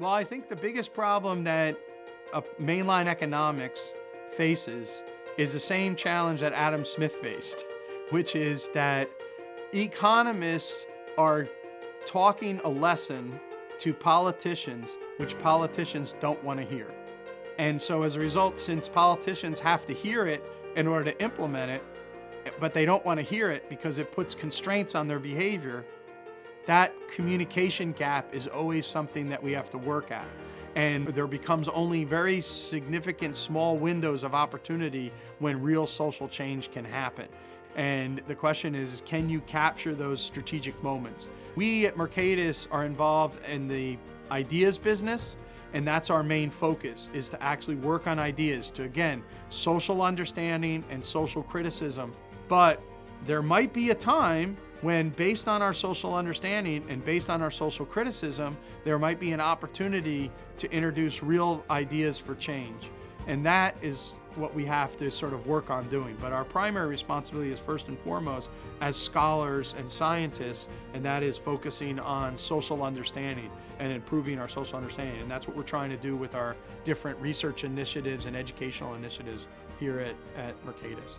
Well, I think the biggest problem that mainline economics faces is the same challenge that Adam Smith faced, which is that economists are talking a lesson to politicians which politicians don't want to hear. And so as a result, since politicians have to hear it in order to implement it, but they don't want to hear it because it puts constraints on their behavior, that communication gap is always something that we have to work at. And there becomes only very significant small windows of opportunity when real social change can happen. And the question is, can you capture those strategic moments? We at Mercatus are involved in the ideas business, and that's our main focus, is to actually work on ideas to, again, social understanding and social criticism. But there might be a time when based on our social understanding and based on our social criticism, there might be an opportunity to introduce real ideas for change. And that is what we have to sort of work on doing. But our primary responsibility is first and foremost as scholars and scientists, and that is focusing on social understanding and improving our social understanding. And that's what we're trying to do with our different research initiatives and educational initiatives here at, at Mercatus.